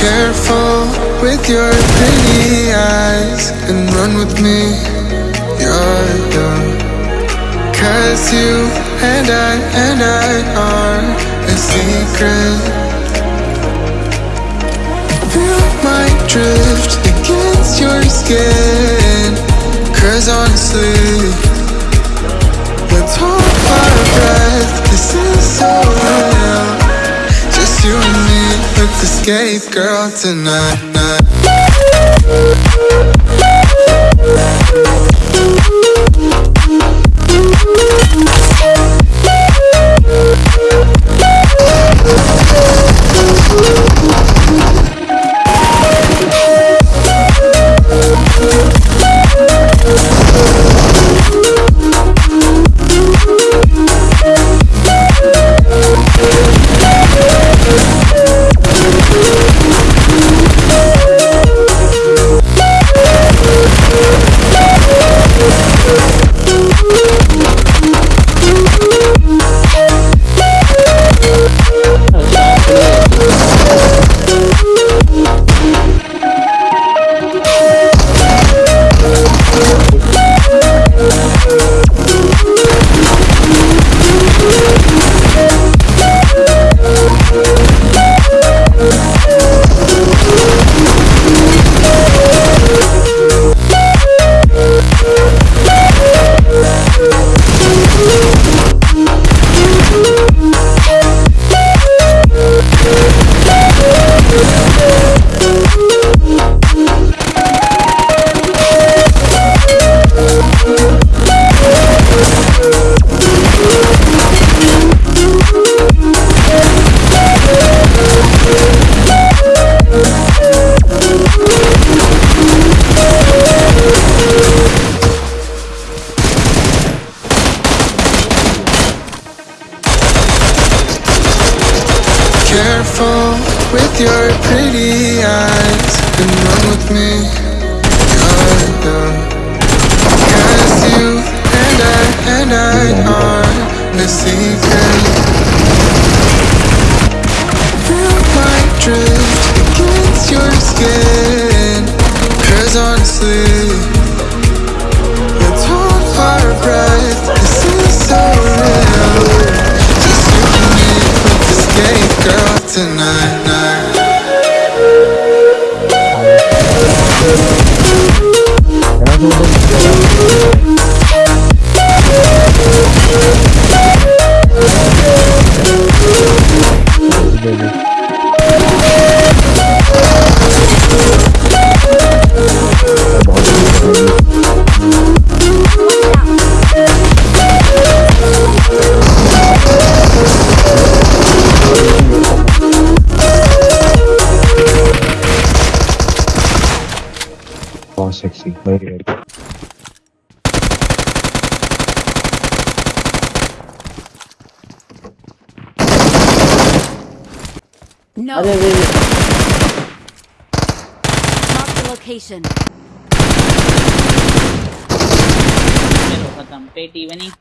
Careful with your pretty eyes and run with me. You're. Cause you and I and I are a secret. Feel my drift against your skin. Cause honestly, escape, girl, tonight. Careful with your pretty eyes and run with me. You're you and I and I are secret. Feel my drift against your skin. Cause honestly, बहुत sexy very very No. अरे अरे अरे, Mark the location. चलो खत्म पेट evening